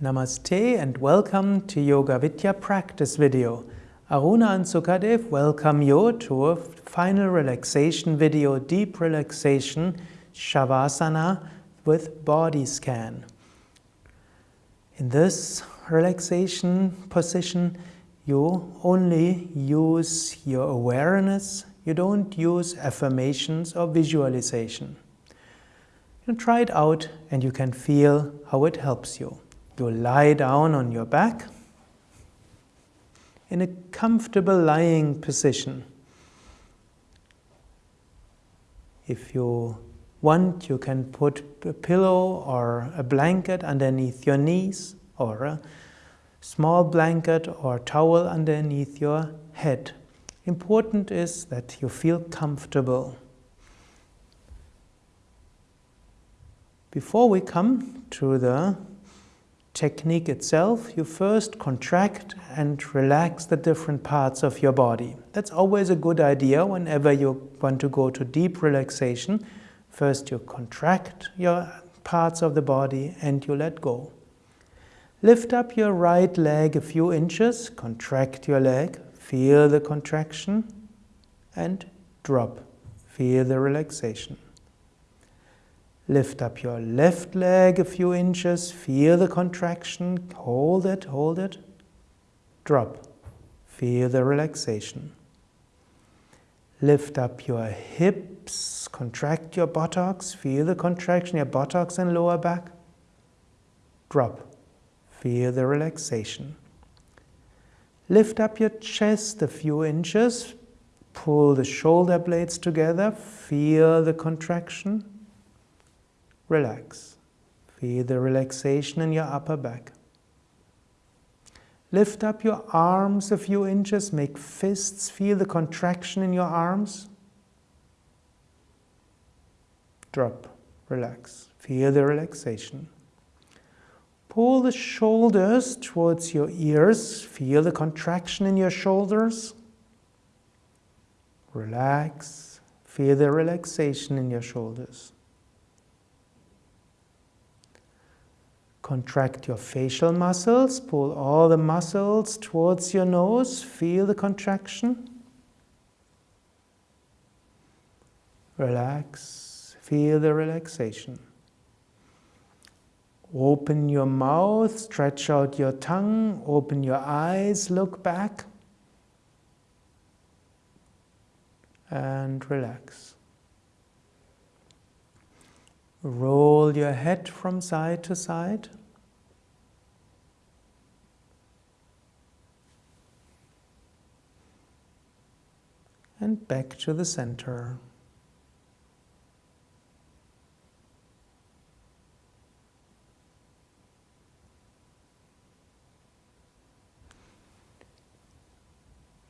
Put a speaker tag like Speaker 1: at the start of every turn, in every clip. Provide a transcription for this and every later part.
Speaker 1: Namaste and welcome to Yoga Vidya practice video. Aruna and Sukadev welcome you to a final relaxation video, deep relaxation, Shavasana with body scan. In this relaxation position, you only use your awareness, you don't use affirmations or visualization. You try it out and you can feel how it helps you. You lie down on your back in a comfortable lying position. If you want, you can put a pillow or a blanket underneath your knees or a small blanket or towel underneath your head. Important is that you feel comfortable. Before we come to the technique itself, you first contract and relax the different parts of your body. That's always a good idea whenever you want to go to deep relaxation. First you contract your parts of the body and you let go. Lift up your right leg a few inches, contract your leg, feel the contraction and drop. Feel the relaxation. Lift up your left leg a few inches, feel the contraction, hold it, hold it, drop. Feel the relaxation. Lift up your hips, contract your buttocks, feel the contraction, your buttocks and lower back, drop. Feel the relaxation. Lift up your chest a few inches, pull the shoulder blades together, feel the contraction, relax. Feel the relaxation in your upper back. Lift up your arms a few inches, make fists, feel the contraction in your arms. Drop, relax. Feel the relaxation. Pull the shoulders towards your ears, feel the contraction in your shoulders. Relax, feel the relaxation in your shoulders. Contract your facial muscles, pull all the muscles towards your nose, feel the contraction. Relax, feel the relaxation. Open your mouth, stretch out your tongue, open your eyes, look back, and relax. Roll your head from side to side. And back to the center.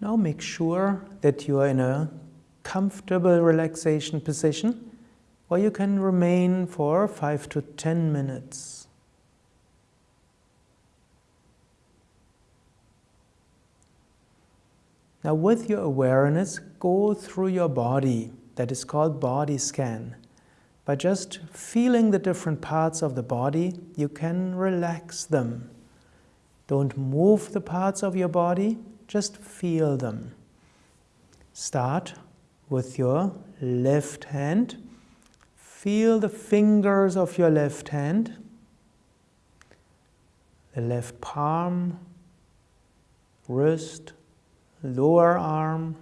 Speaker 1: Now make sure that you are in a comfortable relaxation position or you can remain for 5 to 10 minutes. Now with your awareness, go through your body. That is called body scan. By just feeling the different parts of the body, you can relax them. Don't move the parts of your body, just feel them. Start with your left hand Feel the fingers of your left hand, the left palm, wrist, lower arm,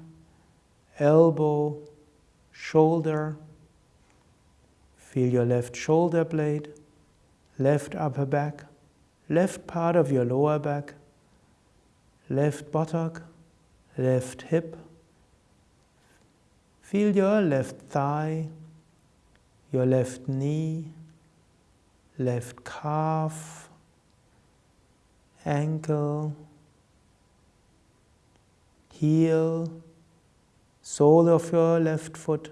Speaker 1: elbow, shoulder. Feel your left shoulder blade, left upper back, left part of your lower back, left buttock, left hip. Feel your left thigh, your left knee, left calf, ankle, heel, sole of your left foot,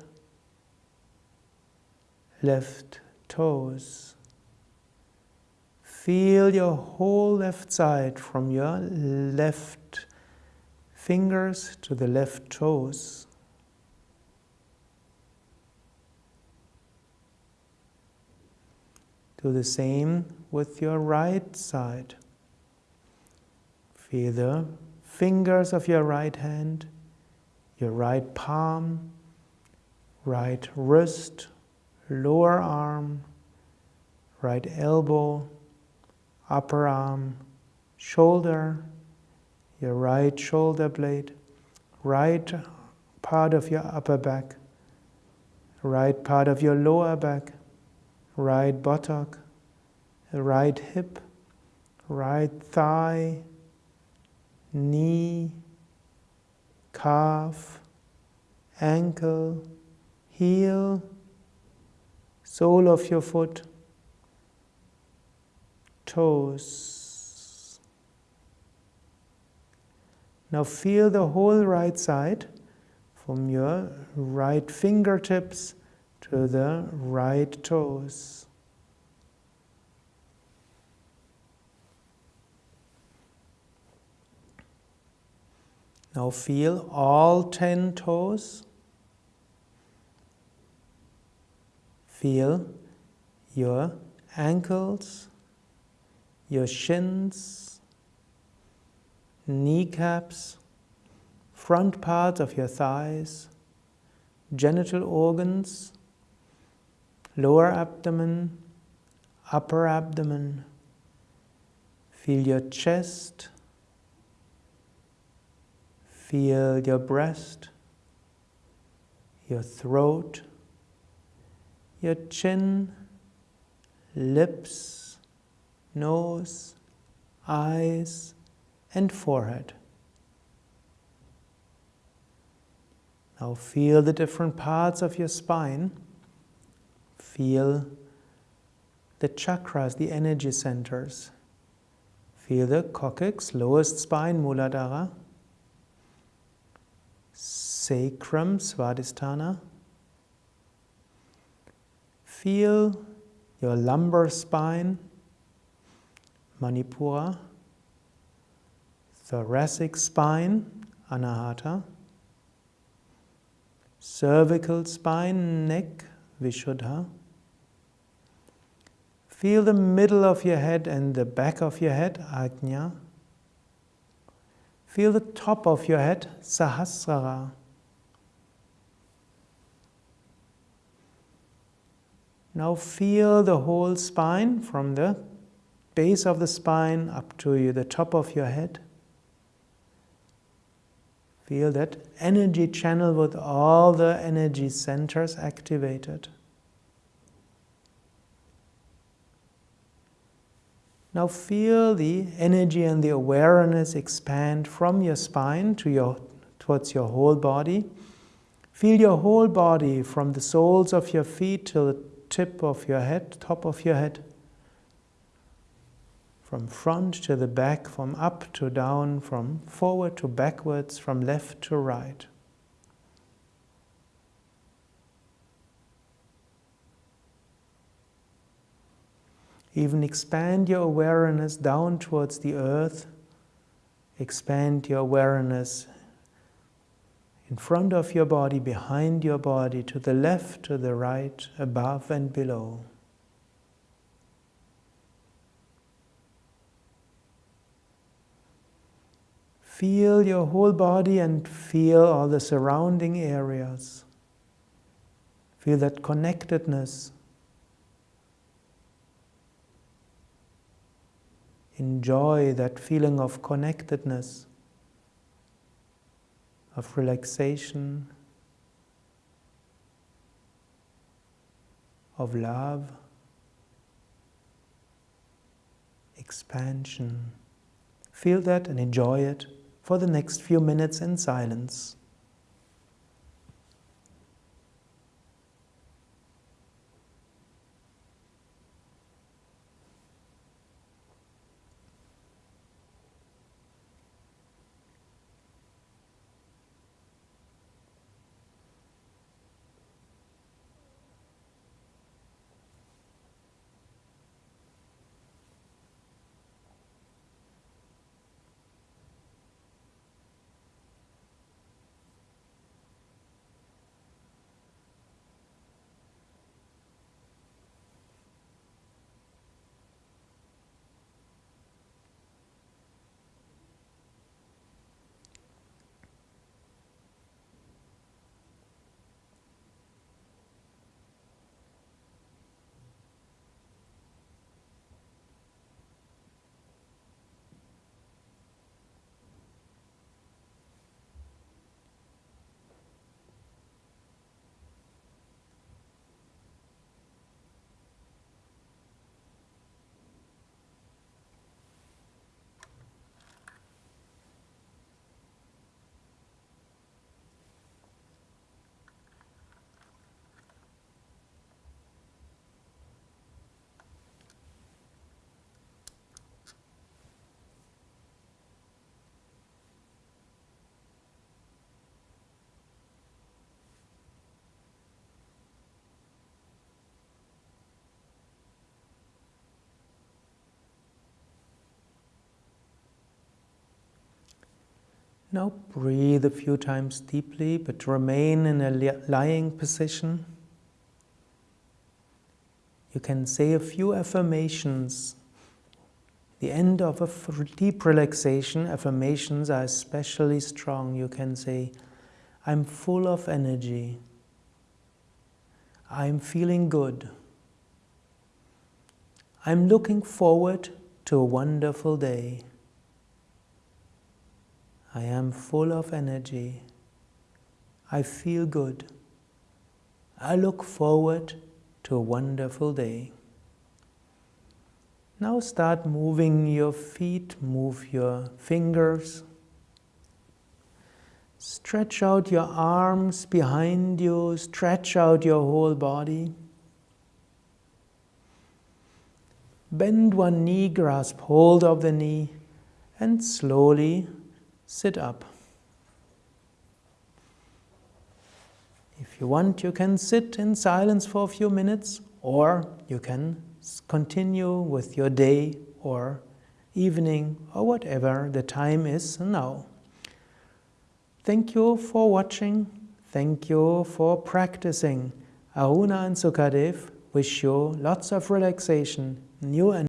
Speaker 1: left toes. Feel your whole left side from your left fingers to the left toes. Do the same with your right side. Feel the fingers of your right hand, your right palm, right wrist, lower arm, right elbow, upper arm, shoulder, your right shoulder blade, right part of your upper back, right part of your lower back, right buttock, right hip, right thigh, knee, calf, ankle, heel, sole of your foot, toes. Now feel the whole right side from your right fingertips to the right toes. Now feel all ten toes. Feel your ankles, your shins, kneecaps, front parts of your thighs, genital organs, lower abdomen, upper abdomen. Feel your chest, Feel your breast, your throat, your chin, lips, nose, eyes, and forehead. Now feel the different parts of your spine. Feel the chakras, the energy centers. Feel the coccyx, lowest spine, Muladhara sacrum, Svadhisthana. Feel your lumbar spine, Manipura, thoracic spine, Anahata, cervical spine, neck, Vishuddha. Feel the middle of your head and the back of your head, Ajna. Feel the top of your head, Sahasrara. Now feel the whole spine from the base of the spine up to you the top of your head. Feel that energy channel with all the energy centers activated. Now feel the energy and the awareness expand from your spine to your, towards your whole body. Feel your whole body from the soles of your feet to the tip of your head, top of your head. From front to the back, from up to down, from forward to backwards, from left to right. Even expand your awareness down towards the earth. Expand your awareness in front of your body, behind your body, to the left, to the right, above and below. Feel your whole body and feel all the surrounding areas. Feel that connectedness. Enjoy that feeling of connectedness of relaxation, of love, expansion. Feel that and enjoy it for the next few minutes in silence. Now breathe a few times deeply, but remain in a lying position. You can say a few affirmations. The end of a deep relaxation, affirmations are especially strong. You can say, I'm full of energy. I'm feeling good. I'm looking forward to a wonderful day. I am full of energy. I feel good. I look forward to a wonderful day. Now start moving your feet, move your fingers. Stretch out your arms behind you, stretch out your whole body. Bend one knee, grasp hold of the knee, and slowly sit up. If you want, you can sit in silence for a few minutes, or you can continue with your day or evening or whatever the time is now. Thank you for watching. Thank you for practicing. Aruna and Sukadev wish you lots of relaxation new and